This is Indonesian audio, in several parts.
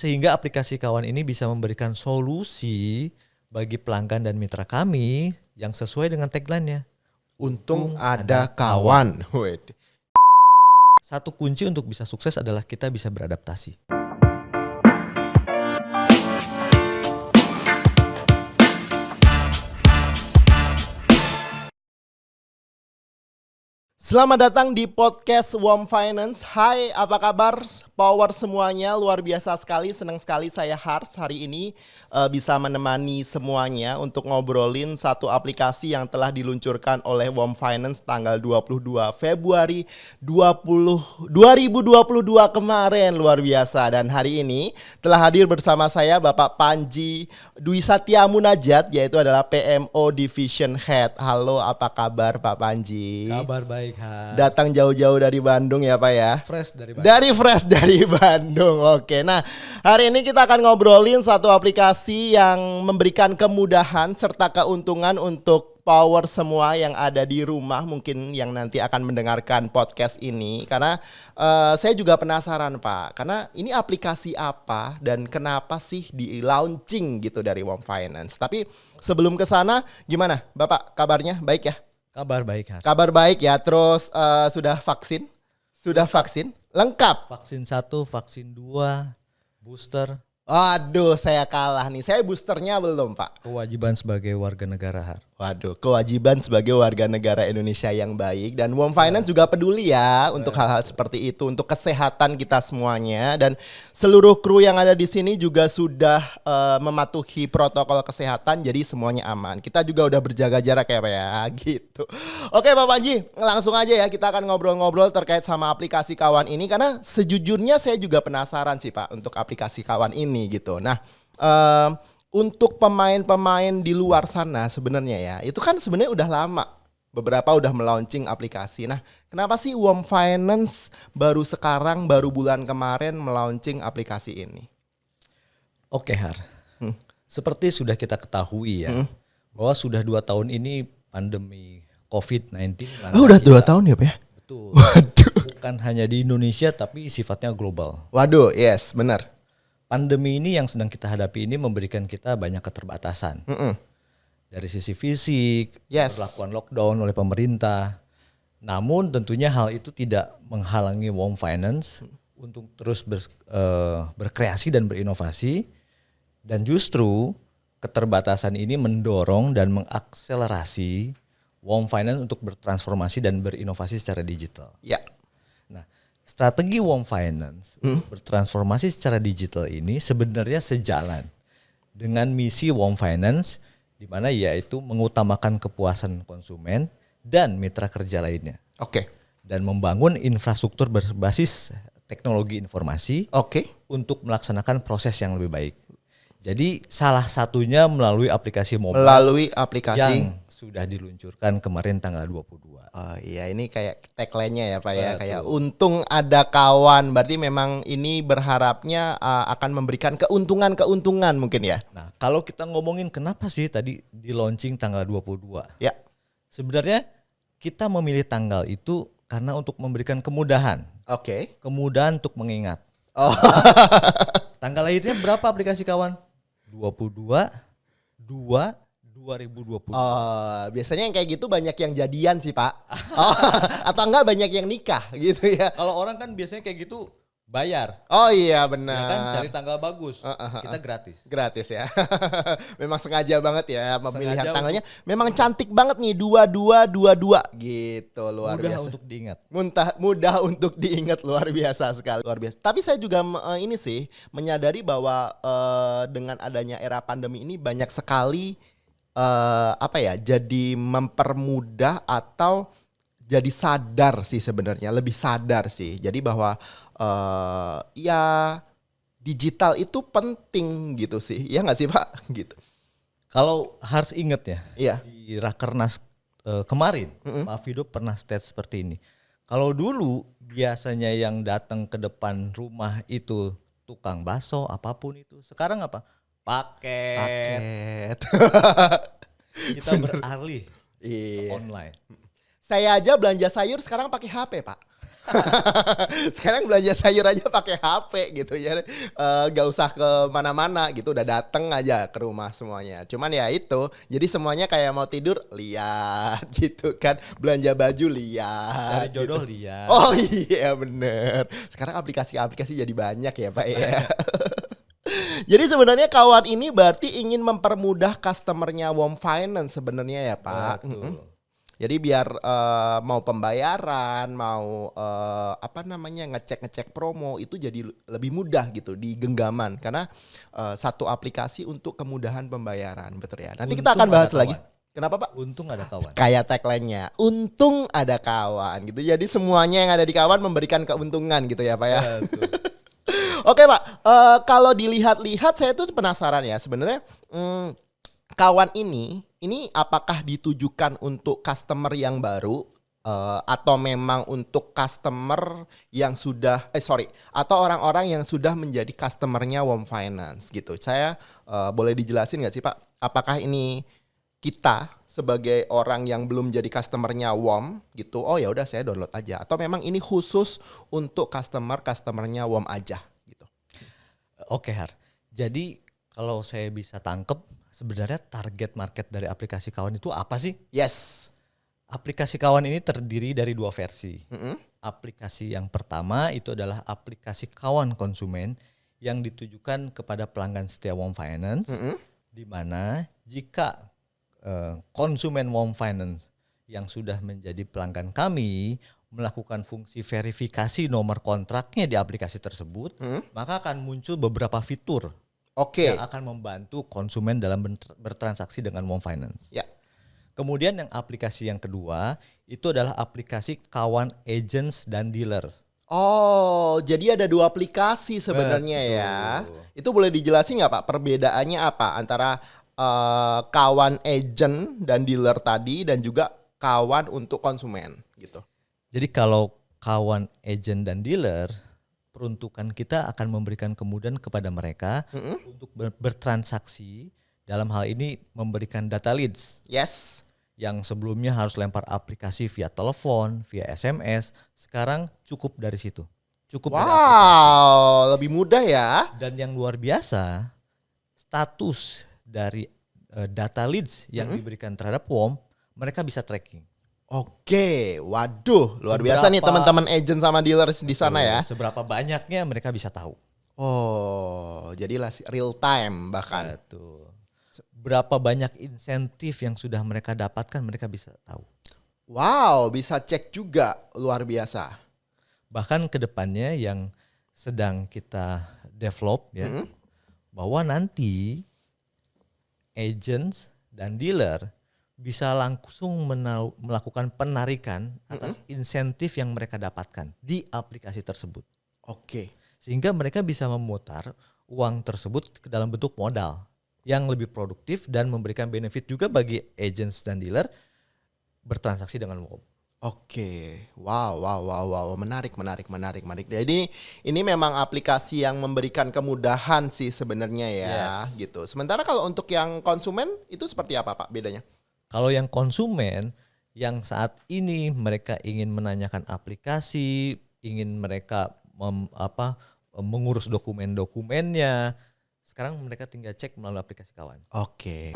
sehingga aplikasi kawan ini bisa memberikan solusi bagi pelanggan dan mitra kami yang sesuai dengan tagline-nya. Untung ada kawan. Wede. Satu kunci untuk bisa sukses adalah kita bisa beradaptasi. Selamat datang di podcast Warm Finance. Hai, apa kabar? Power semuanya luar biasa sekali. Senang sekali saya Hars hari ini uh, bisa menemani semuanya untuk ngobrolin satu aplikasi yang telah diluncurkan oleh Warm Finance tanggal 22 Februari 20 2022 kemarin luar biasa dan hari ini telah hadir bersama saya Bapak Panji Dwi Satya Munajat yaitu adalah PMO Division Head. Halo, apa kabar Pak Panji? Kabar baik, Has. Datang jauh-jauh dari Bandung ya Pak ya. fresh dari Bandung. Dari fresh dari Bandung. Oke. Nah, hari ini kita akan ngobrolin satu aplikasi yang memberikan kemudahan serta keuntungan untuk power semua yang ada di rumah mungkin yang nanti akan mendengarkan podcast ini karena eh, saya juga penasaran Pak karena ini aplikasi apa dan kenapa sih di launching gitu dari Warm Finance tapi sebelum ke sana gimana Bapak kabarnya baik ya Kabar baik, Has. kabar baik ya terus eh, sudah vaksin sudah vaksin lengkap Vaksin satu, vaksin dua, booster, Waduh, saya kalah nih. Saya boosternya belum, Pak. kewajiban sebagai warga negara, Har. Waduh, kewajiban sebagai warga negara Indonesia yang baik dan Warm Finance juga peduli ya untuk hal-hal seperti itu, untuk kesehatan kita semuanya dan seluruh kru yang ada di sini juga sudah eh, mematuhi protokol kesehatan jadi semuanya aman. Kita juga udah berjaga jarak ya, Pak ya, gitu. Oke, Pak Panji, langsung aja ya kita akan ngobrol-ngobrol terkait sama aplikasi kawan ini karena sejujurnya saya juga penasaran sih, Pak, untuk aplikasi kawan ini gitu. Nah, em, untuk pemain-pemain di luar sana sebenarnya ya itu kan sebenarnya udah lama beberapa udah melaunching aplikasi nah kenapa sih Warm Finance baru sekarang baru bulan kemarin melaunching aplikasi ini Oke, Har. Hmm. Seperti sudah kita ketahui ya, bahwa sudah dua tahun ini pandemi COVID-19. melanda oh udah kita. dua tahun ya pak ya Betul. waduh Bukan hanya di Indonesia, tapi sifatnya global. waduh yes benar Pandemi ini yang sedang kita hadapi ini memberikan kita banyak keterbatasan. Mm-mm. Dari sisi fisik, Yes. perlakuan lockdown oleh pemerintah. Namun tentunya hal itu tidak menghalangi Warm Finance untuk terus ber- eh, berkreasi dan berinovasi. Dan justru keterbatasan ini mendorong dan mengakselerasi Warm Finance untuk bertransformasi dan berinovasi secara digital. ya Nah, strategi Warm Finance untuk bertransformasi secara digital ini sebenarnya sejalan dengan misi Warm Finance di mana yaitu mengutamakan kepuasan konsumen dan mitra kerja lainnya. Oke. Dan membangun infrastruktur berbasis teknologi informasi oke. untuk melaksanakan proses yang lebih baik. Jadi salah satunya melalui aplikasi mobile melalui aplikasi. yang sudah diluncurkan kemarin tanggal 22. Oh iya ini kayak tagline-nya ya Pak ya Betul. kayak untung ada kawan berarti memang ini berharapnya uh, akan memberikan keuntungan-keuntungan mungkin ya. Nah, kalau kita ngomongin kenapa sih tadi di launching tanggal 22? Ya. Sebenarnya kita memilih tanggal itu karena untuk memberikan kemudahan. Oke. Kemudahan untuk mengingat. Oh. Tanggal lahirnya berapa aplikasi kawan? 22 2 2020. Oh, biasanya yang kayak gitu banyak yang jadian sih Pak. Oh, atau enggak banyak yang nikah gitu ya. Kalau orang kan biasanya kayak gitu bayar. Oh iya Ya benar. kan cari tanggal bagus. Uh, uh, uh, Kita gratis. Gratis ya. Memang sengaja banget ya pemilihan Sengaja tanggalnya. Memang cantik banget nih 2222 gitu luar Mudah biasa. untuk diingat. Muntah, mudah untuk diingat luar biasa sekali luar biasa. Tapi saya juga eh, ini sih menyadari bahwa eh, dengan adanya era pandemi ini banyak sekali eh, apa ya jadi mempermudah atau jadi sadar sih sebenarnya lebih sadar sih. Jadi bahwa eh, ya digital itu penting gitu sih. Ya nggak sih Pak? Gitu. Kalau harus ingat ya, Iya. di Rakernas eh, kemarin, Pak Fido pernah state seperti ini. Kalau dulu biasanya yang datang ke depan rumah itu tukang bakso apa pun itu, sekarang apa? Paket. Paket. Kita beralih Iya. online. Saya aja belanja sayur sekarang pakai HP, Pak. Sekarang belanja sayur aja pakai HP gitu ya. Eh, gak usah ke mana-mana gitu, udah dateng aja ke rumah semuanya. Cuman ya itu, jadi semuanya kayak mau tidur lihat gitu kan. Belanja baju lihat. Dari jodoh gitu. lihat. Oh iya bener. Sekarang aplikasi-aplikasi jadi banyak ya Pak ya. Jadi sebenarnya kawan ini berarti ingin mempermudah customernya Wom Finance sebenarnya ya Pak. Betul. Jadi biar eh, mau pembayaran, mau eh, apa namanya ngecek-ngecek promo itu jadi lebih mudah gitu di genggaman karena eh, satu aplikasi untuk kemudahan pembayaran, betul ya. Nanti kita Untung akan bahas lagi. Kenapa Pak? Untung ada kawan. Kayak tagline-nya, untung ada kawan gitu. Jadi semuanya yang ada di kawan memberikan keuntungan gitu ya Pak ya. Betul. Oke Pak, Eh, kalau dilihat-lihat saya tuh penasaran ya sebenarnya hmm, kawan ini ini apakah ditujukan untuk customer yang baru eh, atau memang untuk customer yang sudah eh sorry atau orang-orang yang sudah menjadi customernya Wom Finance gitu. Saya eh, boleh dijelasin nggak sih Pak? Apakah ini kita sebagai orang yang belum jadi customernya WOM gitu, oh ya udah saya download aja. Atau memang ini khusus untuk customer customernya WOM aja Oke Har. Jadi kalau saya bisa tangkep sebenarnya target market dari aplikasi kawan itu apa sih? Yes. Aplikasi kawan ini terdiri dari dua versi. Mm-mm. Aplikasi yang pertama itu adalah aplikasi kawan konsumen yang ditujukan kepada pelanggan setia Wom Finance, Mm-mm. di mana jika eh, konsumen Wom Finance yang sudah menjadi pelanggan kami melakukan fungsi verifikasi nomor kontraknya di aplikasi tersebut, Mm. maka akan muncul beberapa fitur Oke. yang akan membantu konsumen dalam ber- bertransaksi dengan Wom Finance. Ya. Kemudian yang aplikasi yang kedua itu adalah aplikasi kawan agents dan dealers. Oh, jadi ada dua aplikasi sebenarnya Betul. ya. Itu boleh dijelasin nggak Pak? Perbedaannya apa antara eh, kawan agent dan dealer tadi dan juga kawan untuk konsumen gitu. Jadi kalau kawan agent dan dealer, peruntukan kita akan memberikan kemudahan kepada mereka Mm-mm. untuk ber- bertransaksi dalam hal ini memberikan data leads Yes. yang sebelumnya harus lempar aplikasi via telepon, via SMS, sekarang cukup dari situ. Cukup dari aplikasi. Wow, lebih mudah ya. Dan yang luar biasa, status dari eh, data leads yang diberikan terhadap WOM, mereka bisa tracking. Oke, waduh, luar Seberapa- biasa nih teman-teman agent sama dealer di sana ya. Seberapa banyaknya mereka bisa tahu. Oh, jadilah real time bahkan. Betul. Berapa banyak insentif yang sudah mereka dapatkan mereka bisa tahu. Wow, bisa cek juga luar biasa. Bahkan ke depannya yang sedang kita develop ya, Mm-mm. bahwa nanti agents dan dealer bisa langsung menau- melakukan penarikan atas insentif yang mereka dapatkan di aplikasi tersebut. Oke. Sehingga mereka bisa memutar uang tersebut ke dalam bentuk modal yang lebih produktif dan memberikan benefit juga bagi agents dan dealer bertransaksi dengan WOM. Oke, wow, wow, wow, wow, menarik, menarik, menarik, menarik. Jadi ini memang aplikasi yang memberikan kemudahan sih sebenarnya ya, Yes. gitu. Sementara kalau untuk yang konsumen itu seperti apa pak bedanya? Kalau yang konsumen yang saat ini mereka ingin menanyakan aplikasi, ingin mereka mem- apa mengurus dokumen-dokumennya, sekarang mereka tinggal cek melalui aplikasi kawan. Oke.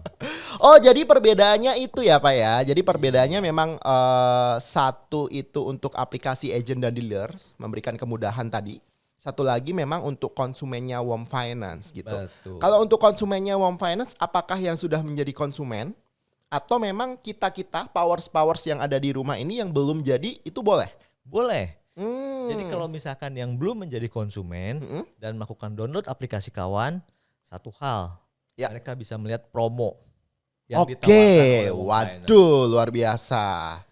oh jadi perbedaannya itu ya pak ya. Jadi perbedaannya memang eh, satu itu untuk aplikasi agent dan dealers memberikan kemudahan tadi. Satu lagi memang untuk konsumennya Wom Finance gitu. Betul. Kalau untuk konsumennya Wom Finance, apakah yang sudah menjadi konsumen atau memang kita kita powers powers yang ada di rumah ini yang belum jadi itu boleh? Boleh. Hmm. Jadi kalau misalkan yang belum menjadi konsumen Mm-mm. dan melakukan download aplikasi kawan, satu hal, Ya. mereka bisa melihat promo yang Oke, Finance. waduh luar biasa.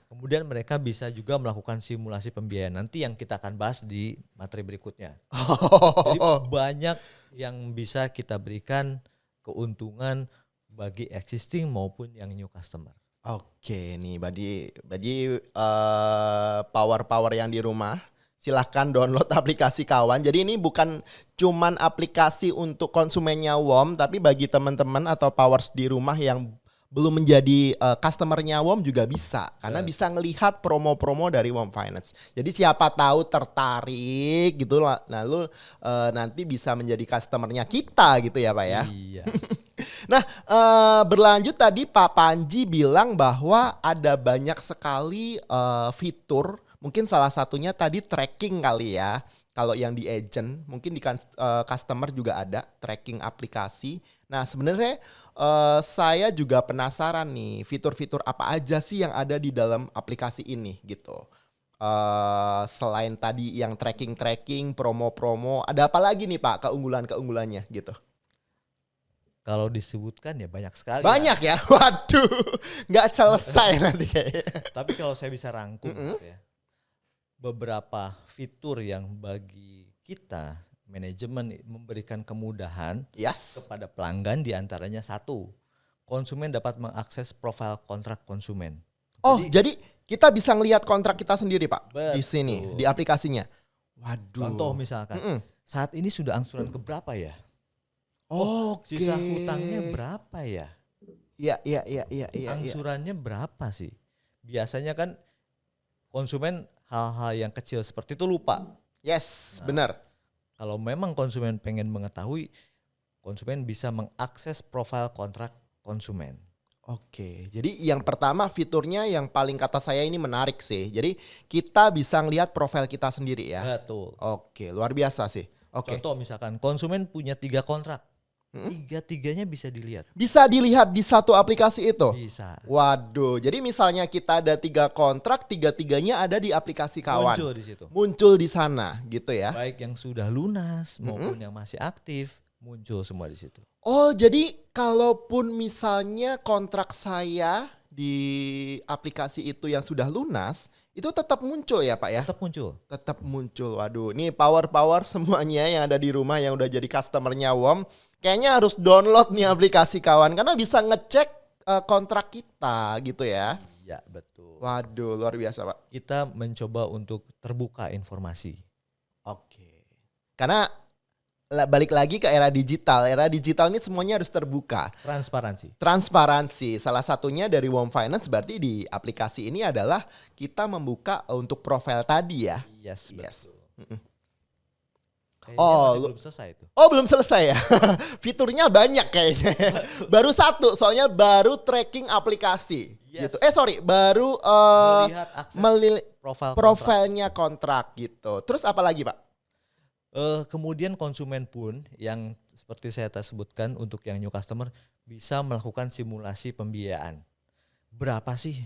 Kemudian mereka bisa juga melakukan simulasi pembiayaan nanti yang kita akan bahas di materi berikutnya. Jadi banyak yang bisa kita berikan keuntungan bagi existing maupun yang new customer. Oke nih, badi badi power power yang di rumah, silahkan download aplikasi kawan. Jadi ini bukan cuman aplikasi untuk konsumennya WOM, tapi bagi teman-teman atau powers di rumah yang belum menjadi uh, customernya WOM juga bisa karena bisa ngelihat promo-promo dari WOM Finance. Jadi siapa tahu tertarik gitu nah lu uh, nanti bisa menjadi customernya kita gitu ya Pak ya. Iya. Nah, uh, berlanjut tadi Pak Panji bilang bahwa ada banyak sekali uh, fitur, mungkin salah satunya tadi tracking kali ya. Kalau yang di agent, mungkin di uh, customer juga ada tracking aplikasi. Nah, sebenarnya uh, saya juga penasaran nih, fitur-fitur apa aja sih yang ada di dalam aplikasi ini gitu. Uh, selain tadi yang tracking-tracking, promo-promo, ada apa lagi nih Pak keunggulan-keunggulannya gitu? Kalau disebutkan ya banyak sekali. Banyak ya, waduh, nggak selesai nanti kayaknya. Tapi kalau saya bisa rangkum, mm -hmm. ya, beberapa fitur yang bagi kita manajemen memberikan kemudahan yes. kepada pelanggan di antaranya satu, konsumen dapat mengakses profil kontrak konsumen. Oh, jadi, jadi kita bisa ngelihat kontrak kita sendiri, Pak, betul. di sini di aplikasinya. Waduh. Contoh misalkan, mm -mm. saat ini sudah angsuran keberapa ya? Oh, okay. sisa hutangnya berapa ya? Iya, iya, iya, iya, iya. Angsurannya ya. berapa sih? Biasanya kan konsumen hal-hal yang kecil seperti itu lupa. Yes, nah, benar. Kalau memang konsumen pengen mengetahui, konsumen bisa mengakses profil kontrak konsumen. Oke, jadi yang pertama fiturnya yang paling kata saya ini menarik sih. Jadi kita bisa ngelihat profil kita sendiri ya. Betul. Oke, luar biasa sih. Oke. Contoh misalkan konsumen punya tiga kontrak, Hmm? Tiga-tiganya bisa dilihat. Bisa dilihat di satu aplikasi itu? Bisa. Waduh, jadi misalnya kita ada tiga kontrak, tiga-tiganya ada di aplikasi kawan. Muncul di situ. Muncul di sana, gitu ya. Baik yang sudah lunas maupun hmm? yang masih aktif, muncul semua di situ. Oh, jadi kalaupun misalnya kontrak saya di aplikasi itu yang sudah lunas, itu tetap muncul ya Pak ya? Tetap muncul. Tetap muncul. Waduh, ini power-power semuanya yang ada di rumah yang udah jadi customernya WOM kayaknya harus download nih aplikasi kawan karena bisa ngecek uh, kontrak kita gitu ya. Iya, betul. Waduh, luar biasa, Pak. Kita mencoba untuk terbuka informasi. Oke. Karena balik lagi ke era digital. Era digital ini semuanya harus terbuka. Transparansi. Transparansi. Salah satunya dari Warm Finance berarti di aplikasi ini adalah kita membuka untuk profil tadi ya. Yes, yes. betul. Oh, belum selesai itu. Oh, belum selesai ya. Fiturnya banyak kayaknya. baru satu, soalnya baru tracking aplikasi. Yes. Gitu. Eh sorry, baru uh, melihat profil profilnya kontrak. kontrak gitu. Terus apa lagi, Pak? Uh, kemudian konsumen pun yang seperti saya sebutkan untuk yang new customer bisa melakukan simulasi pembiayaan. Berapa sih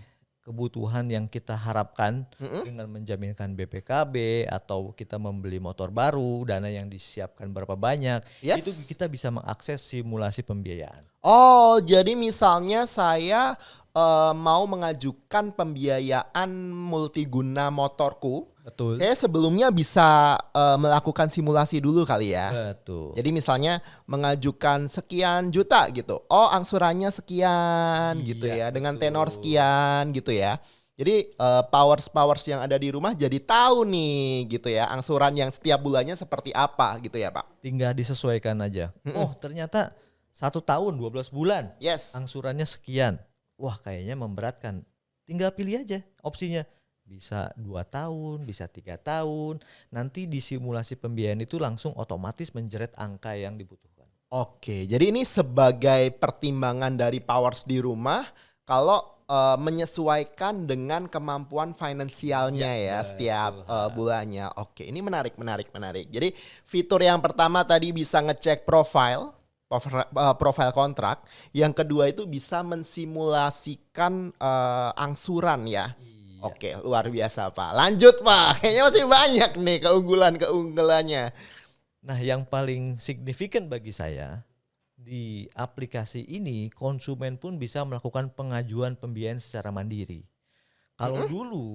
kebutuhan yang kita harapkan mm-hmm. dengan menjaminkan BPKB atau kita membeli motor baru, dana yang disiapkan berapa banyak, yes. itu kita bisa mengakses simulasi pembiayaan. Oh, jadi misalnya saya uh, mau mengajukan pembiayaan multiguna motorku, Betul. Saya sebelumnya bisa uh, melakukan simulasi dulu kali ya. Betul. Jadi misalnya mengajukan sekian juta gitu. Oh, angsurannya sekian iya, gitu ya, betul. dengan tenor sekian gitu ya. Jadi uh, powers powers yang ada di rumah jadi tahu nih gitu ya angsuran yang setiap bulannya seperti apa gitu ya Pak. Tinggal disesuaikan aja. Mm -mm. Oh ternyata satu tahun 12 bulan. Yes. Angsurannya sekian. Wah kayaknya memberatkan. Tinggal pilih aja opsinya bisa dua tahun, bisa tiga tahun. Nanti di simulasi pembiayaan itu langsung otomatis menjeret angka yang dibutuhkan. Oke, jadi ini sebagai pertimbangan dari powers di rumah kalau uh, menyesuaikan dengan kemampuan finansialnya ya, ya setiap uh, bulannya. Oke, ini menarik, menarik, menarik. Jadi fitur yang pertama tadi bisa ngecek profile profil kontrak. Yang kedua itu bisa mensimulasikan uh, angsuran ya. Iya Oke, luar biasa Pak. Lanjut Pak, kayaknya masih banyak nih keunggulan-keunggulannya. Nah yang paling signifikan bagi saya, di aplikasi ini konsumen pun bisa melakukan pengajuan pembiayaan secara mandiri. Kalau mm -hmm. dulu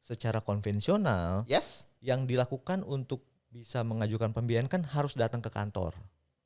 secara konvensional, yes. yang dilakukan untuk bisa mengajukan pembiayaan kan harus datang ke kantor.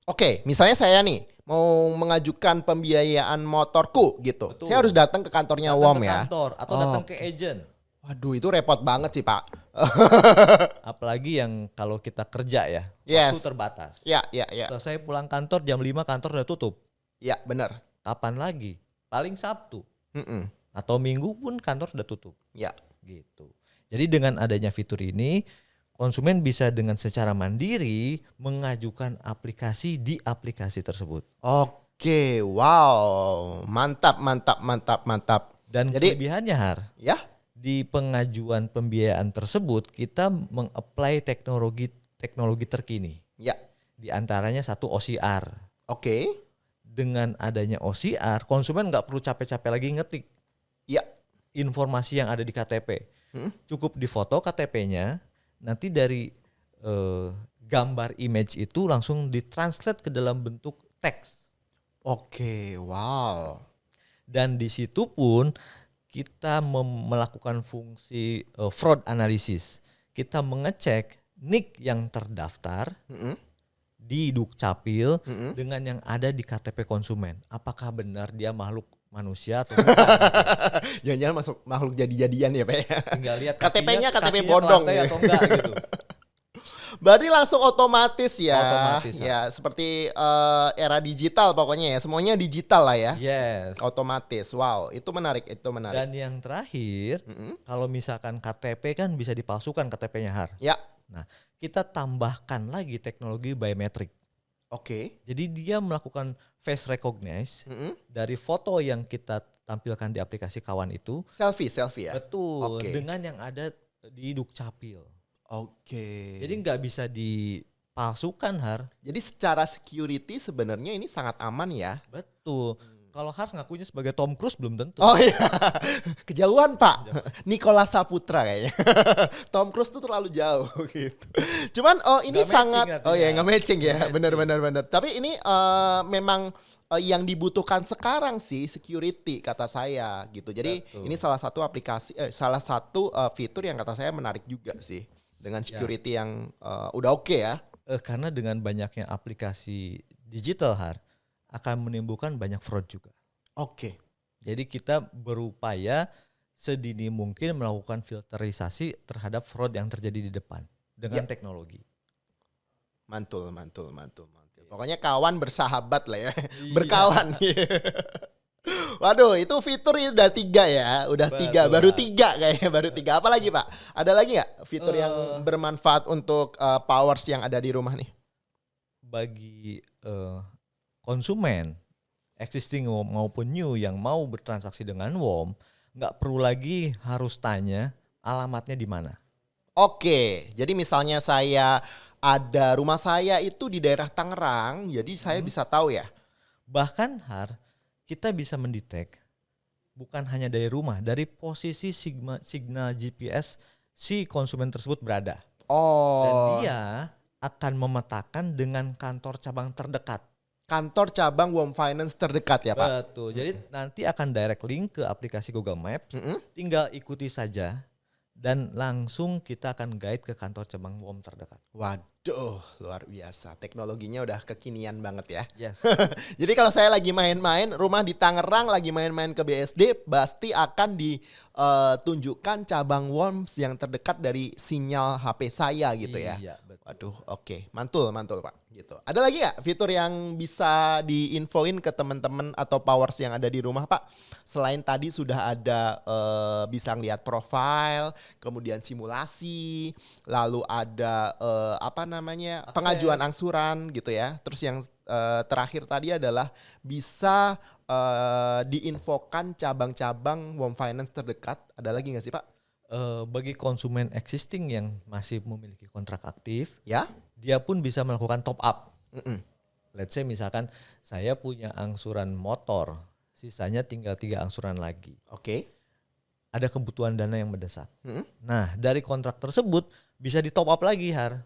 Oke, misalnya saya nih mau mengajukan pembiayaan motorku gitu. Betul. Saya harus datang ke kantornya datang WOM ke ya. kantor atau oh, datang ke agent. Waduh, itu repot banget sih, Pak. Apalagi yang kalau kita kerja ya, yes. waktu terbatas. Ya, ya, ya. Selesai pulang kantor jam 5 kantor udah tutup. Ya, benar. Kapan lagi? paling Sabtu Mm-mm. atau Minggu pun kantor sudah tutup Ya. gitu. Jadi dengan adanya fitur ini konsumen bisa dengan secara mandiri mengajukan aplikasi di aplikasi tersebut. Oke, wow. Mantap, mantap, mantap, mantap. Dan Jadi- kelebihannya Har, Ya. di pengajuan pembiayaan tersebut kita mengapply teknologi teknologi terkini. Ya. Di antaranya satu OCR. Oke. Dengan adanya OCR, konsumen nggak perlu capek-capek lagi ngetik Ya. informasi yang ada di KTP. Hmm. Cukup difoto KTP-nya, nanti dari eh, gambar image itu langsung ditranslate ke dalam bentuk teks. Oke, wow. Dan di situ pun kita melakukan fungsi eh, fraud analysis. Kita mengecek NIK yang terdaftar Mm-mm. di Dukcapil Mm-mm. dengan yang ada di KTP konsumen. Apakah benar dia makhluk manusia atau? Jangan-jangan masuk makhluk jadi-jadian ya, Pak ya. Tinggal lihat KTP-nya KTP bodong gitu. atau enggak gitu. Berarti langsung otomatis ya. Otomatis, ya, seperti eh, era digital pokoknya ya. Semuanya digital lah ya. Yes. Otomatis. Wow, itu menarik, itu menarik. Dan yang terakhir, Mm-mm. kalau misalkan KTP kan bisa dipalsukan KTP-nya Har. Ya. Nah, kita tambahkan lagi teknologi biometrik. Oke. Jadi dia melakukan face recognize Mm-mm. dari foto yang kita tampilkan di aplikasi kawan itu, Selfie, selfie ya. betul Oke. dengan yang ada di Dukcapil. Oke. Jadi nggak bisa dipalsukan Har. Jadi secara security sebenarnya ini sangat aman ya. Betul. Kalau Har ngakunya sebagai Tom Cruise belum tentu. Oh iya, kejauhan Pak. Nikola Saputra kayaknya. Tom Cruise tuh terlalu jauh gitu. Cuman oh ini matching sangat, oh artinya. ya nggak matching ya, Nggak benar. Tapi ini eh, memang eh, yang dibutuhkan sekarang sih security kata saya gitu. Jadi Betul. ini salah satu aplikasi, eh, salah satu eh, fitur yang kata saya menarik juga sih dengan Ya. security yang eh, udah oke ya. Eh, karena dengan banyaknya aplikasi digital Har akan menimbulkan banyak fraud juga. Oke. Jadi kita berupaya sedini mungkin melakukan filterisasi terhadap fraud yang terjadi di depan dengan teknologi. Mantul, mantul, mantul, mantul. Pokoknya kawan bersahabat lah ya, Iya. berkawan. Waduh, itu fitur ini udah tiga ya, udah Betul. tiga, baru tiga kayaknya, baru tiga. Apa lagi pak? Ada lagi nggak fitur yang Eh. bermanfaat untuk uh, powers yang ada di rumah nih? Bagi eh, konsumen existing maupun new yang mau bertransaksi dengan WOM, nggak perlu lagi harus tanya alamatnya di mana. Oke, jadi misalnya saya ada rumah saya itu di daerah Tangerang, jadi saya Hmm. bisa tahu ya. Bahkan Har, kita bisa mendetek bukan hanya dari rumah, dari posisi sigma, signal GPS si konsumen tersebut berada. Dan Oh, dia akan memetakan dengan kantor cabang terdekat. Kantor cabang Wom Finance terdekat ya pak? Betul. Jadi nanti akan direct link ke aplikasi Google Maps. Mm-mm. Tinggal ikuti saja dan langsung kita akan guide ke kantor cabang WOM terdekat. Waduh, luar biasa. Teknologinya udah kekinian banget ya. Yes. Jadi kalau saya lagi main-main, rumah di Tangerang lagi main-main ke BSD, pasti akan ditunjukkan cabang Worms yang terdekat dari sinyal HP saya gitu ya. Iya, betul. Waduh, oke, mantul, mantul pak. Gitu. Ada lagi nggak fitur yang bisa diinfoin ke teman-teman atau powers yang ada di rumah pak? Selain tadi sudah ada eh, bisa ngeliat profile, kemudian simulasi, lalu ada eh, apa namanya Akses. pengajuan angsuran gitu ya. Terus yang eh, terakhir tadi adalah bisa eh, diinfokan cabang-cabang Wom Finance terdekat. Ada lagi nggak sih pak? Eh, bagi konsumen existing yang masih memiliki kontrak aktif, Ya? Dia pun bisa melakukan top up. Mm-mm. Let's say misalkan saya punya angsuran motor, sisanya tinggal tiga angsuran lagi. Oke. Ada kebutuhan dana yang mendesak. Mm-mm. Nah, dari kontrak tersebut bisa di top up lagi, Har.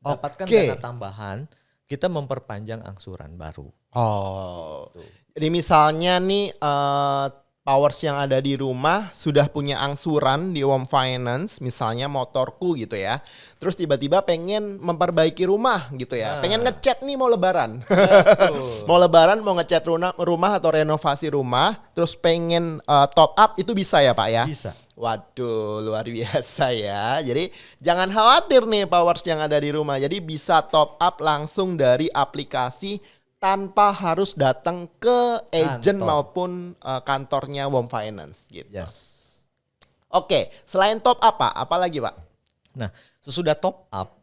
Dapatkan Oke. dana tambahan, kita memperpanjang angsuran baru. Oh. Tuh. Jadi misalnya nih eh, powers yang ada di rumah sudah punya angsuran di Wom Finance, misalnya motorku gitu ya. Terus tiba-tiba pengen memperbaiki rumah gitu ya. Nah. Pengen ngecat nih mau lebaran. Mau lebaran mau ngecat rumah, rumah atau renovasi rumah, terus pengen eh, top up itu bisa ya, Pak ya? Bisa. Waduh, luar biasa ya. Jadi jangan khawatir nih powers yang ada di rumah. Jadi bisa top up langsung dari aplikasi tanpa harus datang ke agent Kantor. maupun uh, kantornya Wom Finance gitu. Yes. Oke, selain top apa? Apa lagi, Pak? Nah, sesudah top up,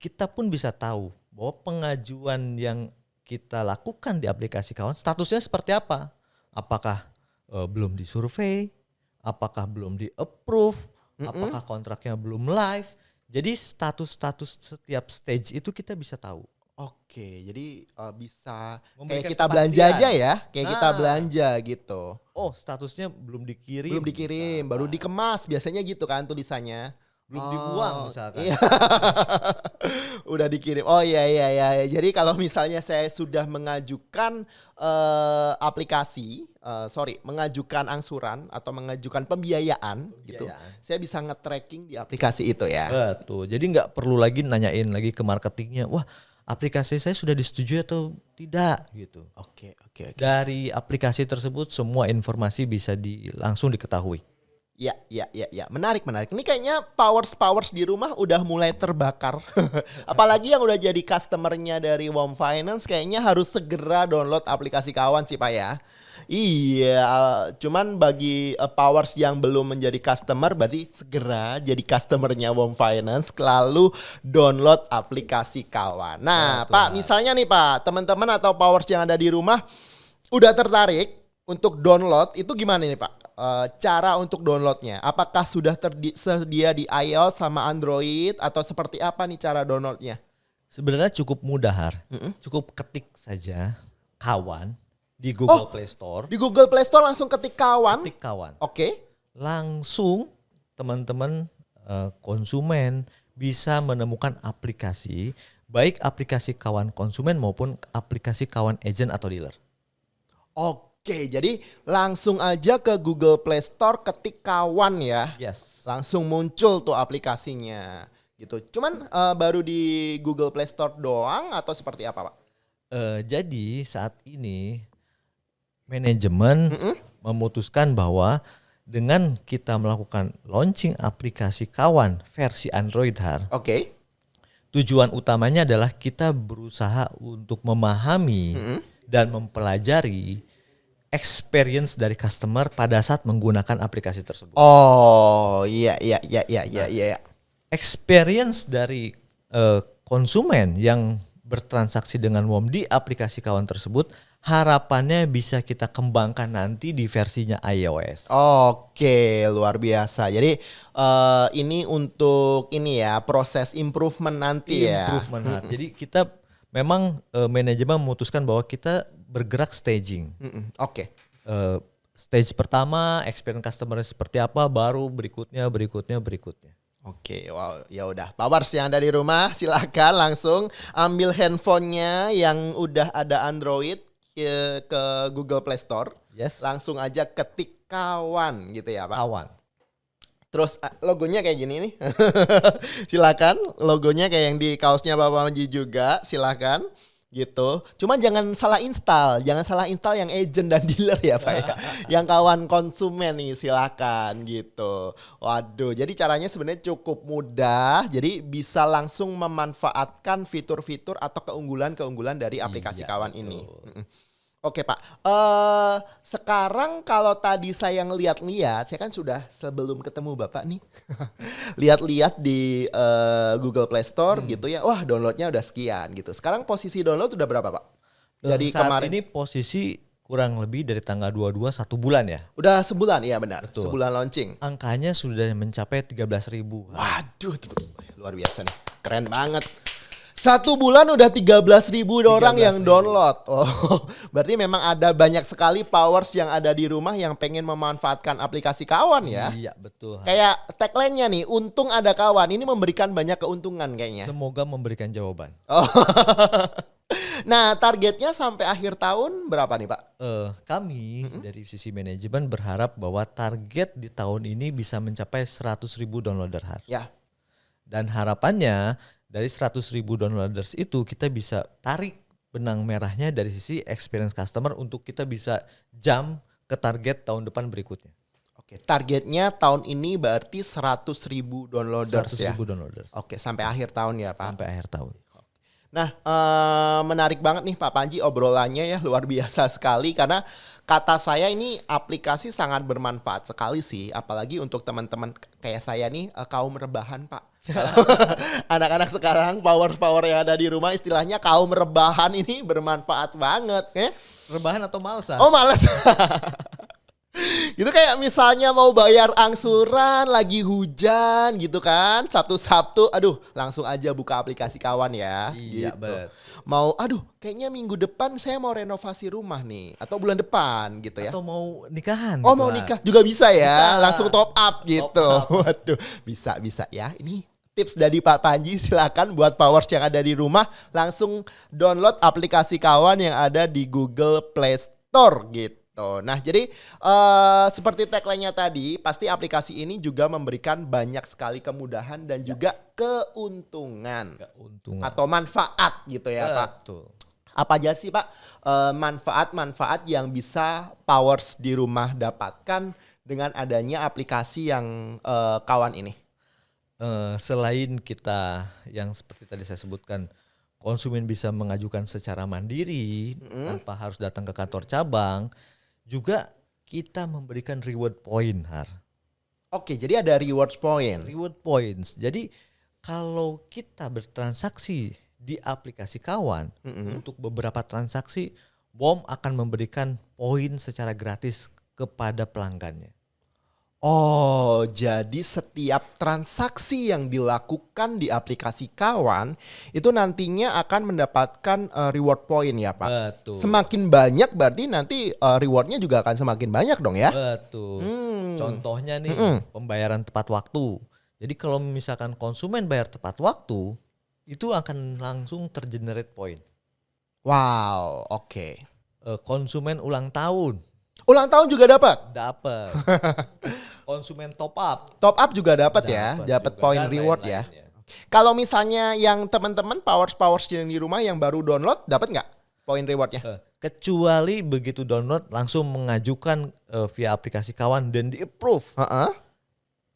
kita pun bisa tahu bahwa pengajuan yang kita lakukan di aplikasi kawan statusnya seperti apa. Apakah eh, belum disurvey, apakah belum di approve, apakah kontraknya belum live. Jadi status-status setiap stage itu kita bisa tahu. Oke, jadi uh, bisa kayak Memberikan kita belanja kepastian. aja ya, kayak kita Nah. belanja gitu. Oh, statusnya belum dikirim. Belum dikirim, baru dikemas, biasanya gitu kan tulisannya. belum Oh, dibuang misalkan. Iya. Udah dikirim. Oh iya iya iya. Jadi kalau misalnya saya sudah mengajukan eh, aplikasi, eh, sorry, mengajukan angsuran atau mengajukan pembiayaan, gitu, Pembiayaan. saya bisa nge-tracking di aplikasi itu ya. Betul. Jadi nggak perlu lagi nanyain lagi ke marketingnya. Wah, aplikasi saya sudah disetujui atau tidak gitu. Oke oke oke. Dari aplikasi tersebut semua informasi bisa di, langsung diketahui. Ya, ya, ya, ya. Menarik, menarik. Ini kayaknya powers powers di rumah udah mulai terbakar. Apalagi yang udah jadi customernya dari Wom Finance, kayaknya harus segera download aplikasi kawan sih pak ya. Iya, uh, cuman bagi uh, powers yang belum menjadi customer, berarti segera jadi customernya Wom Finance, lalu download aplikasi kawan. Nah, Betul, Pak, misalnya nih Pak, teman-teman atau powers yang ada di rumah udah tertarik untuk download, itu gimana nih Pak? Eh, cara untuk downloadnya, apakah sudah tersedia di iOS sama Android atau seperti apa nih cara downloadnya? Sebenarnya cukup mudah, Har. Cukup ketik saja kawan di Google Oh. Play Store. Di Google Play Store langsung ketik kawan. Ketik kawan. Oke. Langsung teman-teman eh, konsumen bisa menemukan aplikasi baik aplikasi kawan konsumen maupun aplikasi kawan agent atau dealer. Oke, jadi langsung aja ke Google Play Store ketik kawan ya. Yes. Langsung muncul tuh aplikasinya. Gitu. Cuman eh, baru di Google Play Store doang atau seperti apa, Pak? Eh, jadi saat ini manajemen memutuskan bahwa dengan kita melakukan launching aplikasi kawan versi Android Har, Oke. tujuan utamanya adalah kita berusaha untuk memahami dan mempelajari experience dari customer pada saat menggunakan aplikasi tersebut. Oh, iya iya iya iya iya iya. Experience dari eh, konsumen yang bertransaksi dengan WOM di aplikasi kawan tersebut harapannya bisa kita kembangkan nanti di versinya iOS. Oke, luar biasa. Jadi eh, ini untuk ini ya proses improvement nanti ya. Improvement. Jadi kita memang eh, manajemen memutuskan bahwa kita bergerak staging. Oke. Eh, stage pertama experience customer seperti apa, baru berikutnya, berikutnya, berikutnya. Oke, wow, ya udah. Powers yang ada di rumah, silakan langsung ambil handphonenya yang udah ada Android ke, Google Play Store. Yes. Langsung aja ketik kawan gitu ya, Pak. Kawan. Terus ah, logonya kayak gini nih. silakan, logonya kayak yang di kaosnya Bapak Manji juga, silakan gitu. Cuman jangan salah install, jangan salah install yang agent dan dealer ya Pak ya. yang kawan konsumen nih silakan gitu. Waduh, jadi caranya sebenarnya cukup mudah. Jadi bisa langsung memanfaatkan fitur-fitur atau keunggulan-keunggulan dari aplikasi Iya, kawan betul. ini. Oke Pak, eh sekarang kalau tadi saya ngeliat-liat, saya kan sudah sebelum ketemu Bapak nih, lihat-lihat di eh, Google Play Store Hmm. gitu ya, wah downloadnya udah sekian gitu. Sekarang posisi download udah berapa Pak? Dari saat kemarin, ini posisi kurang lebih dari tanggal 22 satu bulan ya. udah sebulan, iya benar, Betul. sebulan launching. Angkanya sudah mencapai 13.000 ribu. Waduh, luar biasa nih, keren banget. Satu bulan udah 13 ribu orang yang 13.000. download. Oh, berarti memang ada banyak sekali powers yang ada di rumah yang pengen memanfaatkan aplikasi kawan ya. Iya betul. Kayak tagline-nya nih, untung ada kawan. Ini memberikan banyak keuntungan kayaknya. Semoga memberikan jawaban. Oh. nah, targetnya sampai akhir tahun berapa nih, Pak? Eh, kami dari sisi manajemen berharap bahwa target di tahun ini bisa mencapai 100.000 ribu downloader har. Ya. Dan harapannya dari 100.000 ribu downloaders itu kita bisa tarik benang merahnya dari sisi experience customer untuk kita bisa jump ke target tahun depan berikutnya. Oke, targetnya tahun ini berarti 100 ribu downloaders 100.000 ya. ribu downloaders Oke, sampai akhir tahun ya, Pak. sampai akhir tahun. Nah, eh, menarik banget nih Pak Panji obrolannya ya luar biasa sekali karena kata saya ini aplikasi sangat bermanfaat sekali sih, apalagi untuk teman-teman kayak saya nih eh, kaum rebahan Pak. Anak-anak sekarang power-power yang ada di rumah istilahnya kaum rebahan ini bermanfaat banget ya. Rebahan atau malsa? Oh males. gitu kayak misalnya mau bayar angsuran lagi hujan gitu kan Sabtu-Sabtu aduh langsung aja buka aplikasi kawan ya Iya, gitu. bet. mau aduh kayaknya minggu depan saya mau renovasi rumah nih atau bulan depan gitu ya Atau mau nikahan? Oh gitu, mau nikah juga bisa ya, Bisa. langsung top up gitu. up. Waduh, bisa bisa ya. Ini tips dari Pak Panji silakan buat powers yang ada di rumah langsung download aplikasi kawan yang ada di Google Play Store gitu. Nah, jadi eh, seperti tagline-nya tadi, pasti aplikasi ini juga memberikan banyak sekali kemudahan dan juga keuntungan Keuntungan. atau manfaat gitu ya, Pak. Betul. Apa aja sih Pak eh, manfaat-manfaat yang bisa Powers di rumah dapatkan dengan adanya aplikasi yang eh, kawan ini? Eh, selain kita yang seperti tadi saya sebutkan konsumen bisa mengajukan secara mandiri tanpa harus datang ke kantor cabang, juga kita memberikan reward point har. Oke, jadi ada reward point. Reward points. Jadi kalau kita bertransaksi di aplikasi kawan untuk beberapa transaksi, BOM akan memberikan poin secara gratis kepada pelanggannya. Oh, jadi setiap transaksi yang dilakukan di aplikasi kawan itu nantinya akan mendapatkan eh, reward point ya Pak. Betul. Semakin banyak berarti nanti eh, rewardnya juga akan semakin banyak dong ya? Betul. Hmm. Contohnya nih pembayaran tepat waktu. Jadi kalau misalkan konsumen bayar tepat waktu, itu akan langsung tergenerate poin. Wow, oke. Eh, konsumen ulang tahun Ulang tahun juga dapat. dapat. konsumen top up Top up juga dapat ya, dapat poin reward ya. lain-lainnya. Kalau misalnya yang teman-teman powers powers yang di rumah yang baru download dapat nggak poin rewardnya? Eh, kecuali begitu download langsung mengajukan eh, via aplikasi kawan dan di approve. Heeh.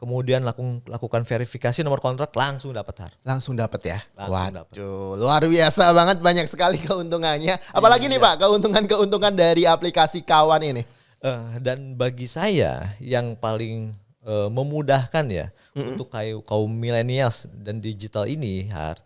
Kemudian lakukan lakukan verifikasi nomor kontrak langsung dapat har. Langsung dapat ya. Langsung. Waduh, luar biasa banget banyak sekali keuntungannya. Apalagi nih Pak, keuntungan-keuntungan dari aplikasi kawan ini. Eh, dan bagi saya yang paling eh, memudahkan ya untuk kayu kaum milenials dan digital ini har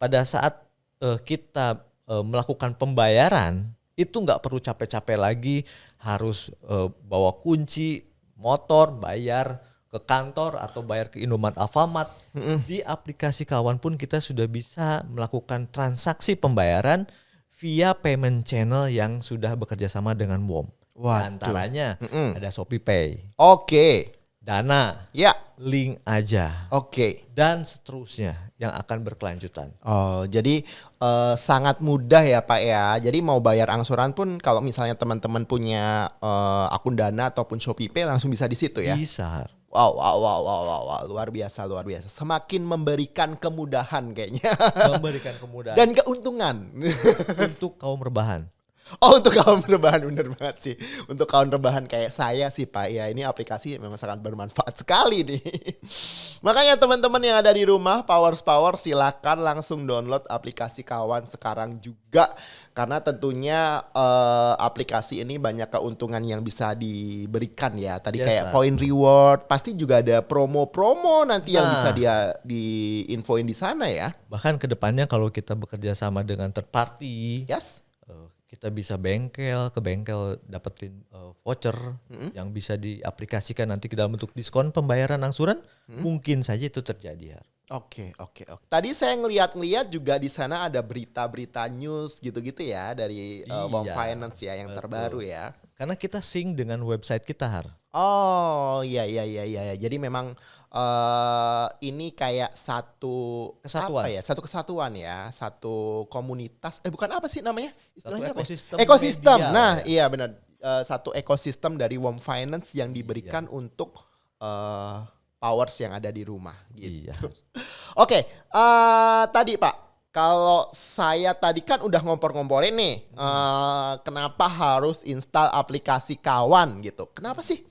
pada saat eh, kita eh, melakukan pembayaran itu nggak perlu capek-capek lagi harus eh, bawa kunci motor bayar ke kantor atau bayar ke Indomaret Alfamart di aplikasi kawan pun kita sudah bisa melakukan transaksi pembayaran via payment channel yang sudah bekerja sama dengan WOM. Waduh. Antaranya ada Shopee Pay, Oke. Dana, Ya, link aja, oke. dan seterusnya yang akan berkelanjutan. Oh, jadi eh, sangat mudah ya Pak ya. Jadi mau bayar angsuran pun kalau misalnya teman-teman punya eh, akun Dana ataupun Shopee Pay langsung bisa di situ ya. Bisa. Wow, wow, wow, wow, wow, wow, luar biasa, luar biasa. Semakin memberikan kemudahan kayaknya Memberikan kemudahan dan keuntungan. untuk kaum rebahan. Oh untuk kaum rebahan bener banget sih. Untuk kaum rebahan kayak saya sih Pak ya ini aplikasi memang sangat bermanfaat sekali nih. Makanya teman-teman yang ada di rumah Powers Power silakan langsung download aplikasi kawan sekarang juga karena tentunya eh, aplikasi ini banyak keuntungan yang bisa diberikan ya. Tadi Yes, kayak sir. point reward, pasti juga ada promo-promo nanti yang Nah. bisa dia diinfoin di sana ya. Bahkan ke depannya kalau kita bekerja sama dengan third party, Yes. Eh, kita bisa bengkel ke bengkel dapetin eh, voucher yang bisa diaplikasikan nanti ke dalam bentuk diskon pembayaran angsuran, mungkin saja itu terjadi. Har. Oke, oke, oke. Tadi saya ngeliat-ngeliat juga di sana ada berita-berita news gitu-gitu ya dari uh, Wong Iya, Finance ya yang terbaru ya. Karena kita sync dengan website kita, Har. Oh, iya iya iya. iya. Jadi memang eh ini kayak satu Kesatuan. apa ya? Satu kesatuan ya, satu komunitas. Eh bukan apa sih namanya? Istilahnya apa ya? ekosistem Ekosistem. media, nah, ya. iya benar. Eh, satu ekosistem dari Wom Finance yang diberikan untuk eh powers yang ada di rumah gitu. Iya. Oke, eh tadi Pak, kalau saya tadi kan udah ngompor-ngomporin nih, eh, kenapa harus install aplikasi kawan gitu? Kenapa sih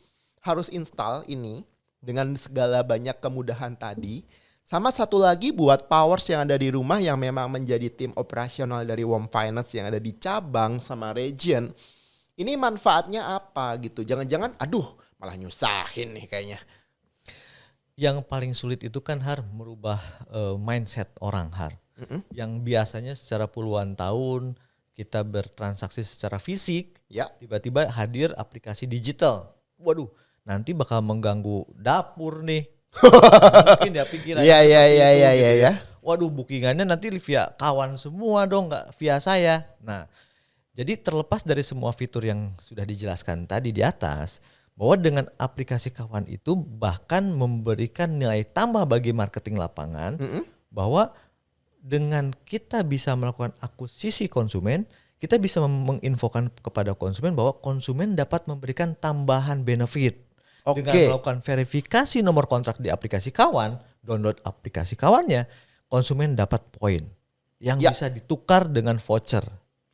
harus install ini dengan segala banyak kemudahan tadi? Sama satu lagi buat powers yang ada di rumah yang memang menjadi tim operasional dari Wom Finance yang ada di cabang sama region. Ini manfaatnya apa gitu? Jangan-jangan aduh malah nyusahin nih kayaknya. Yang paling sulit itu kan har merubah uh, mindset orang har. Mm -hmm. Yang biasanya secara puluhan tahun kita bertransaksi secara fisik, ya. tiba-tiba hadir aplikasi digital. Waduh, nanti bakal mengganggu dapur nih. Mungkin ya pikiran. Iya iya iya iya iya ya. Waduh, bookingannya nanti via kawan semua dong, nggak via saya. Nah, jadi terlepas dari semua fitur yang sudah dijelaskan tadi di atas, bahwa dengan aplikasi kawan itu bahkan memberikan nilai tambah bagi marketing lapangan mm -hmm. bahwa dengan kita bisa melakukan akuisisi konsumen kita bisa menginfokan kepada konsumen bahwa konsumen dapat memberikan tambahan benefit okay. dengan melakukan verifikasi nomor kontrak di aplikasi kawan download aplikasi kawannya konsumen dapat poin yang ya. bisa ditukar dengan voucher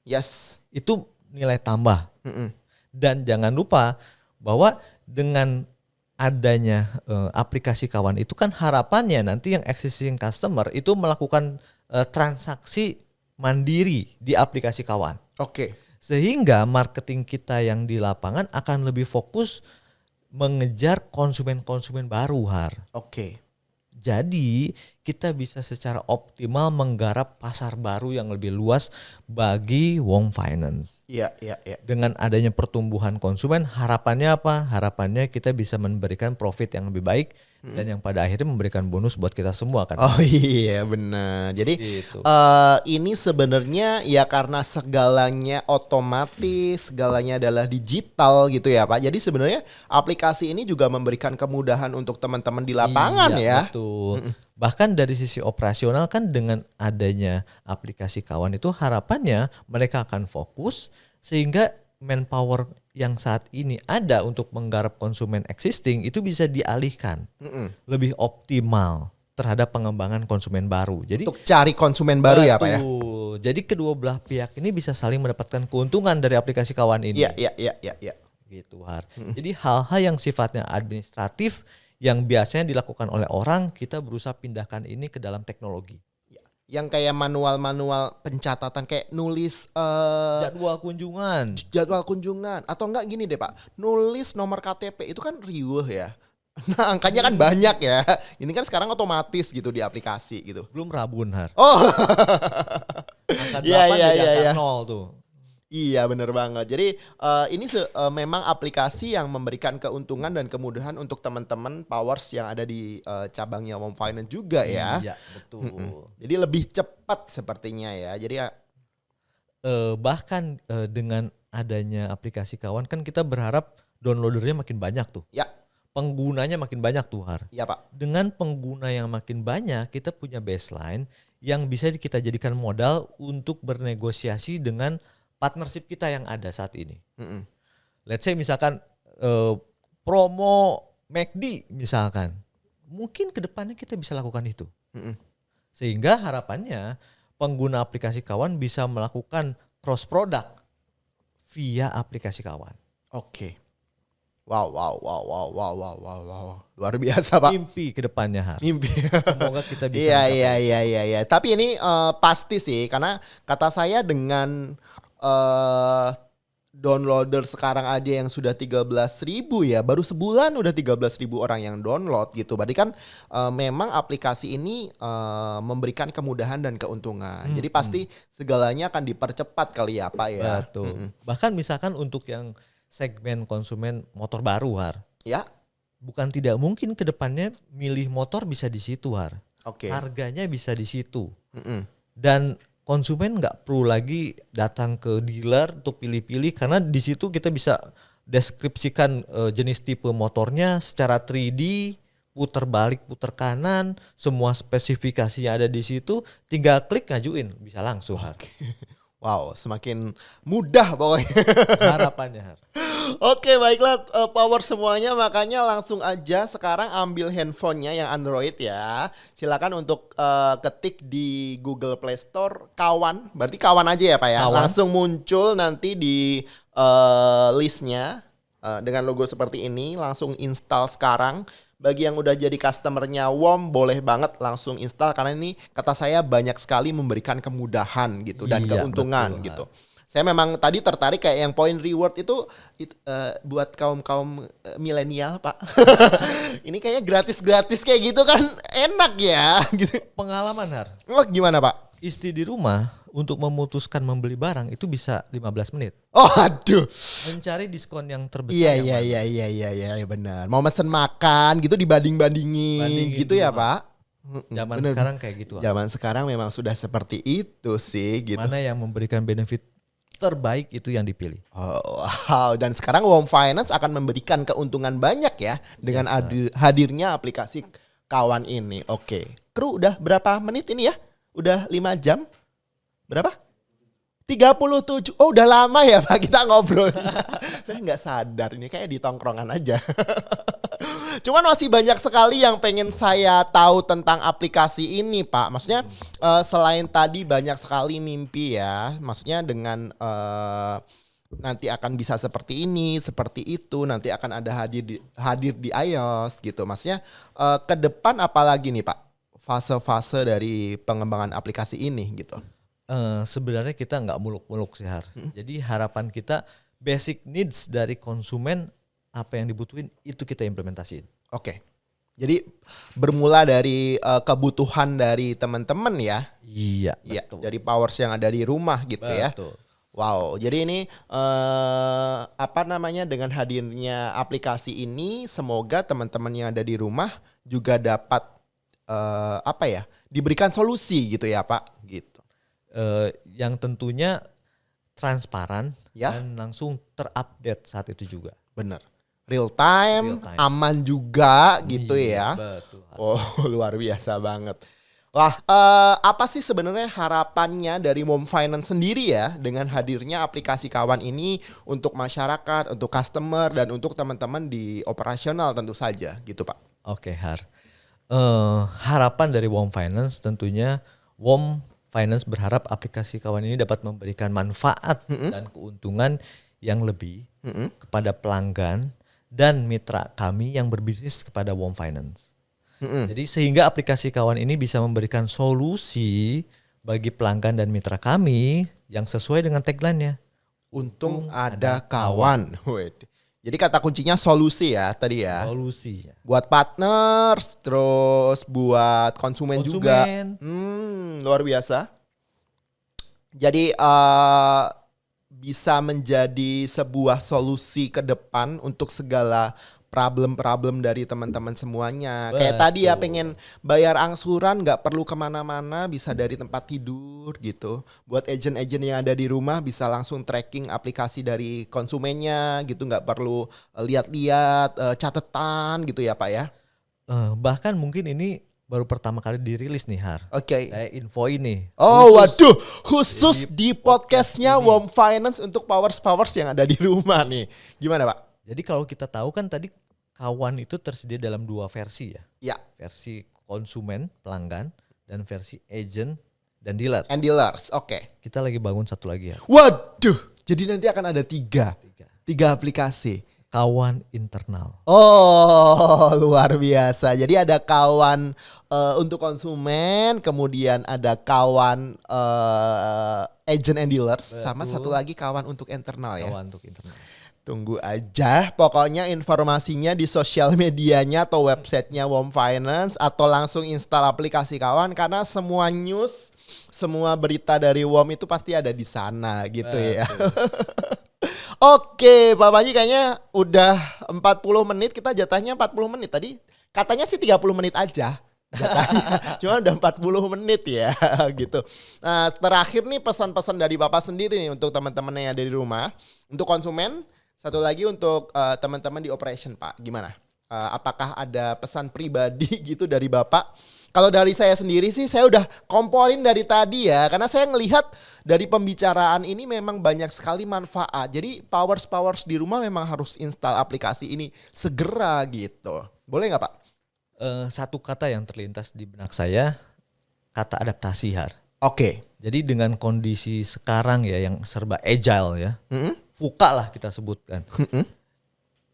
yes itu nilai tambah mm -mm. dan jangan lupa bahwa dengan adanya uh, aplikasi kawan itu kan harapannya nanti yang existing customer itu melakukan uh, transaksi mandiri di aplikasi kawan. Oke. Okay. Sehingga marketing kita yang di lapangan akan lebih fokus mengejar konsumen-konsumen baru har. Oke. Okay. Jadi kita bisa secara optimal menggarap pasar baru yang lebih luas bagi Wong Finance. Iya, iya, iya. Dengan adanya pertumbuhan konsumen, harapannya apa? Harapannya kita bisa memberikan profit yang lebih baik dan yang pada akhirnya memberikan bonus buat kita semua kan. Oh iya benar. Jadi gitu. uh, ini sebenarnya ya karena segalanya otomatis, segalanya adalah digital gitu ya Pak. Jadi sebenarnya aplikasi ini juga memberikan kemudahan untuk teman-teman di lapangan iya, ya. Betul. Bahkan dari sisi operasional kan dengan adanya aplikasi kawan itu harapannya mereka akan fokus sehingga manpower yang saat ini ada untuk menggarap konsumen existing itu bisa dialihkan mm -mm. lebih optimal terhadap pengembangan konsumen baru. Jadi untuk cari konsumen baru betul. ya pak ya. Jadi kedua belah pihak ini bisa saling mendapatkan keuntungan dari aplikasi kawan ini. Iya iya iya iya. Ya. Gitu har. Mm -mm. Jadi hal-hal yang sifatnya administratif yang biasanya dilakukan oleh orang kita berusaha pindahkan ini ke dalam teknologi yang kayak manual-manual pencatatan kayak nulis uh, jadwal kunjungan. jadwal kunjungan. Atau enggak gini deh pak. Nulis nomor KTP itu kan riuh ya. Nah angkanya kan banyak ya. Ini kan sekarang otomatis gitu di aplikasi gitu. Belum rabun har. Oh. Iya, iya, iya, iya. nol tuh Iya bener banget. Jadi uh, ini se uh, memang aplikasi yang memberikan keuntungan dan kemudahan untuk teman-teman powers yang ada di uh, cabangnya Home Finance juga ya. Iya betul. Mm -mm. Jadi lebih cepat sepertinya ya. Jadi ya uh, bahkan uh, dengan adanya aplikasi kawan kan kita berharap downloadernya makin banyak tuh. Ya. Penggunanya makin banyak tuh Har. Iya Pak. Dengan pengguna yang makin banyak kita punya baseline yang bisa kita jadikan modal untuk bernegosiasi dengan partnership kita yang ada saat ini. Mm -hmm. Let's say misalkan uh, promo McD misalkan, mungkin ke depannya kita bisa lakukan itu. Mm -hmm. Sehingga harapannya pengguna aplikasi kawan bisa melakukan cross product via aplikasi kawan. Oke. Okay. Wow, wow, wow, wow, wow, wow, wow, wow. Luar biasa, Pak. Mimpi ke depannya, Har. Mimpi. Semoga kita bisa Iya, iya, iya, iya, iya. Tapi ini uh, pasti sih karena kata saya dengan uh, downloader sekarang ada yang sudah 13 ribu ya. Baru sebulan udah 13 ribu orang yang download gitu. Berarti kan uh, memang aplikasi ini uh, memberikan kemudahan dan keuntungan. Hmm, jadi pasti hmm. segalanya akan dipercepat kali ya pak ya. Betul. Hmm. bahkan misalkan untuk yang segmen konsumen motor baru har. Ya. Bukan tidak mungkin ke depannya milih motor bisa di situ har. Okay. harganya bisa di situ. Hmm. dan konsumen nggak perlu lagi datang ke dealer untuk pilih-pilih karena di situ kita bisa deskripsikan uh, jenis tipe motornya secara 3D putar balik putar kanan semua spesifikasi yang ada di situ tinggal klik ngajuin bisa langsung okay. Wow, semakin mudah pokoknya. Harapannya. Oke, baiklah uh, power semuanya makanya langsung aja sekarang ambil handphonenya yang Android ya. Silakan untuk uh, ketik di Google Play Store kawan, berarti kawan aja ya Pak ya. Kawan. Langsung muncul nanti di uh, listnya uh, dengan logo seperti ini, langsung install sekarang. Bagi yang udah jadi customernya WOM boleh banget langsung install karena ini kata saya banyak sekali memberikan kemudahan gitu dan Iya, keuntungan betul, gitu. Saya memang tadi tertarik kayak yang point reward itu, it- eh, buat kaum kaum milenial pak. ini kayaknya gratis gratis kayak gitu kan enak ya gitu. Pengalaman Har, Oh gimana pak? istri di rumah untuk memutuskan membeli barang itu bisa 15 menit. Oh aduh. Mencari diskon yang terbesar. Iya iya iya iya iya iya iya, benar. Mau mesen makan gitu dibanding bandingin Bandingin gitu ya rumah. pak. Zaman bener. sekarang kayak gitu. Zaman sekarang memang sudah seperti itu sih gitu. Mana yang memberikan benefit terbaik itu yang dipilih. Oh, wow. Dan sekarang Warm Finance akan memberikan keuntungan banyak ya dengan hadir- hadirnya aplikasi kawan ini. Oke. Kru udah berapa menit ini ya? Udah 5 jam? Berapa? 37. Oh udah lama ya Pak kita ngobrol. Saya nggak sadar ini kayak di tongkrongan aja. Cuman masih banyak sekali yang pengen saya tahu tentang aplikasi ini, Pak. Maksudnya eh, selain tadi banyak sekali mimpi ya. Maksudnya dengan eh, nanti akan bisa seperti ini, seperti itu, nanti akan ada hadir di, hadir di iOS gitu. Maksudnya eh, ke depan apalagi nih, Pak? Fase-fase dari pengembangan aplikasi ini gitu. Eh, sebenarnya kita nggak muluk-muluk sih Har. Hmm. Jadi harapan kita basic needs dari konsumen apa yang dibutuhin itu kita implementasiin. Oke. Jadi bermula dari eh, kebutuhan dari teman-teman ya. Iya, Iya, betul. dari powers yang ada di rumah gitu ya. Betul. Wow, jadi ini eh, apa namanya dengan hadirnya aplikasi ini, semoga teman-teman yang ada di rumah juga dapat eh, apa ya, diberikan solusi gitu ya Pak, gitu. Eh, yang tentunya transparan Ya. dan langsung terupdate saat itu juga. Bener, real time, Real time. aman juga gitu Iya, ya. Betul. Oh luar biasa banget. Wah, eh, apa sih sebenarnya harapannya dari Mom Finance sendiri ya dengan hadirnya aplikasi kawan ini untuk masyarakat, untuk customer dan untuk teman-teman di operasional tentu saja gitu Pak. Oke, Har. Eh, harapan dari WOM Finance tentunya WOM Finance berharap aplikasi kawan ini dapat memberikan manfaat dan keuntungan yang lebih kepada pelanggan dan mitra kami yang berbisnis kepada WOM Finance. Jadi sehingga aplikasi kawan ini bisa memberikan solusi bagi pelanggan dan mitra kami yang sesuai dengan tagline-nya. Untung ada kawan. Wede. Jadi kata kuncinya solusi ya tadi ya. Solusinya. Buat partners, terus buat konsumen, juga. Konsumen. Hmm, luar biasa. Jadi eh bisa menjadi sebuah solusi ke depan untuk segala problem-problem dari teman-teman semuanya. Kayak tadi ya Betul. pengen bayar angsuran nggak perlu ke mana-mana, bisa dari tempat tidur gitu. Buat agent-agent yang ada di rumah bisa langsung tracking aplikasi dari konsumennya gitu, nggak perlu lihat-lihat eh, catatan gitu ya Pak ya. Eh, bahkan mungkin ini baru pertama kali dirilis nih Har. Oke. Saya info ini. Oh Khusus waduh, khusus di di podcastnya podcast. Warm Finance untuk powers powers yang ada di rumah nih. Gimana Pak? Jadi kalau kita tahu kan tadi kawan itu tersedia dalam dua versi ya. Ya, Versi konsumen, pelanggan, dan versi agent dan dealer. and dealers. Oke. Kita lagi bangun satu lagi ya. Waduh, jadi nanti akan ada tiga, Tiga. tiga aplikasi. Kawan internal. Oh, luar biasa. Jadi ada kawan eh, untuk konsumen, kemudian ada kawan eh, agent and dealers, sama Betul. satu lagi kawan untuk internal ya. Kawan untuk internal. Tunggu aja, pokoknya informasinya di sosial medianya atau websitenya Warm Finance atau langsung install aplikasi kawan karena semua news, semua berita dari Warm itu pasti ada di sana gitu ya. Oke, Pak Panji kayaknya udah 40 menit, kita jatahnya 40 menit tadi. Katanya sih 30 menit aja. Cuma udah 40 menit ya gitu. Nah, terakhir nih pesan-pesan dari Bapak sendiri nih untuk teman-teman yang ada di rumah. Untuk konsumen, satu lagi untuk eh, teman-teman di operation, Pak. Gimana? Eh, apakah ada pesan pribadi gitu dari Bapak? Kalau dari saya sendiri sih saya udah komporin dari tadi ya karena saya ngelihat dari pembicaraan ini memang banyak sekali manfaat. Jadi powers powers di rumah memang harus install aplikasi ini segera gitu. Boleh nggak Pak? Eh, satu kata yang terlintas di benak saya, kata adaptasi Har. Oke. Jadi dengan kondisi sekarang ya yang serba agile ya, Mm-mm. fuka lah kita sebutkan.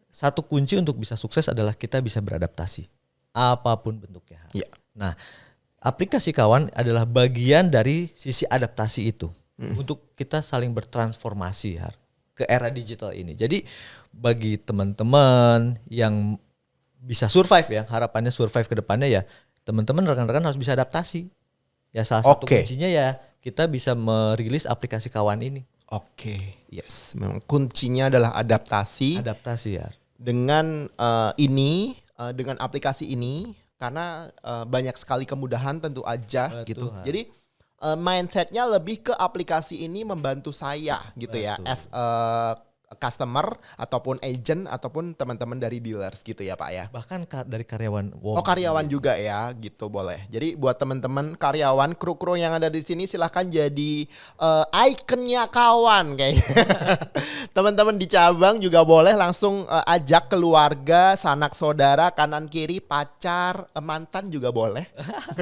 satu kunci untuk bisa sukses adalah kita bisa beradaptasi apa pun bentuknya. Iya. Nah, aplikasi kawan adalah bagian dari sisi adaptasi itu untuk kita saling bertransformasi Har, ke era digital ini. Jadi bagi teman-teman yang bisa survive ya, harapannya survive ke depannya ya, teman-teman rekan-rekan harus bisa adaptasi. Ya salah satu Oke. kuncinya ya kita bisa merilis aplikasi kawan ini. Oke, yes. Memang kuncinya adalah adaptasi. Adaptasi ya. dengan eh, ini eh, dengan aplikasi ini karena eh, banyak sekali kemudahan tentu aja Betul, gitu. Han. Jadi eh, mindsetnya lebih ke aplikasi ini membantu saya gitu ya Betul. as a customer ataupun agent ataupun teman-teman dari dealers gitu ya Pak ya. Bahkan ka- dari karyawan WOM. Oh karyawan juga ya gitu boleh. Jadi buat teman-teman karyawan kru-kru yang ada di sini silahkan jadi eh, ikonnya kawan kayaknya. teman-teman di cabang juga boleh langsung eh, ajak keluarga, sanak saudara, kanan kiri, pacar, eh, mantan juga boleh.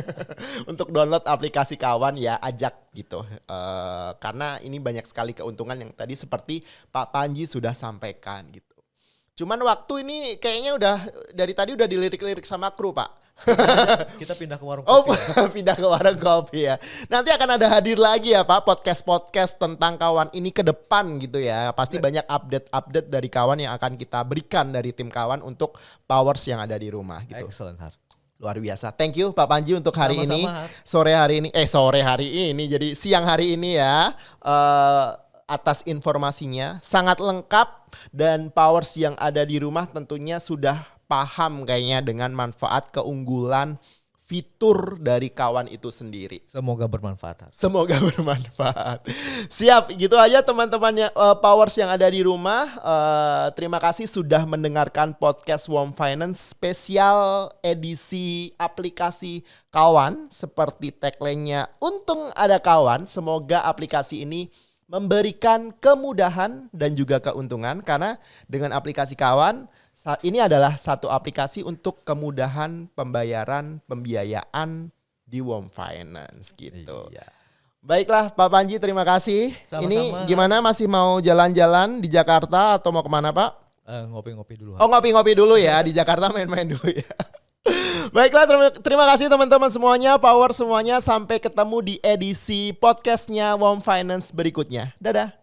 Untuk download aplikasi kawan ya ajak gitu. Eh, karena ini banyak sekali keuntungan yang tadi seperti Pak Panji sudah sampaikan gitu. Cuman waktu ini kayaknya udah dari tadi udah dilirik-lirik sama kru pak. Kita pindah ke warung Oh kopi. ya. pindah ke warung kopi ya. Nanti akan ada hadir lagi ya pak podcast-podcast tentang kawan ini ke depan gitu ya. Pasti banyak update-update dari kawan yang akan kita berikan dari tim kawan untuk powers yang ada di rumah gitu. Excellent Har. Luar biasa. Thank you Pak Panji untuk hari Sama-sama, ini. Har. Sore hari ini eh sore hari ini jadi siang hari ini ya. eh, atas informasinya sangat lengkap dan powers yang ada di rumah tentunya sudah paham kayaknya dengan manfaat keunggulan fitur dari kawan itu sendiri. Semoga bermanfaat. Semoga bermanfaat. Siap, gitu aja teman-temannya eh, powers yang ada di rumah. Eh, terima kasih sudah mendengarkan podcast Warm Finance spesial edisi aplikasi kawan seperti tagline-nya Untung ada kawan. Semoga aplikasi ini memberikan kemudahan dan juga keuntungan karena dengan aplikasi kawan saat ini adalah satu aplikasi untuk kemudahan pembayaran pembiayaan di Warm Finance gitu. Iya. Baiklah Pak Panji terima kasih. Sama-sama. Ini gimana masih mau jalan-jalan di Jakarta atau mau ke mana Pak? Eh, ngopi-ngopi dulu. Har. Oh ngopi-ngopi dulu ya di Jakarta main-main dulu ya. Baiklah terima, terima kasih teman-teman semuanya, power semuanya. Sampai ketemu di edisi podcastnya Warm Finance berikutnya. Dadah.